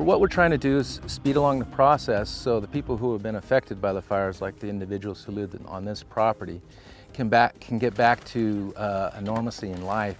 What we're trying to do is speed along the process so the people who have been affected by the fires, like the individuals who lived on this property, can, back, can get back to uh, normalcy in life.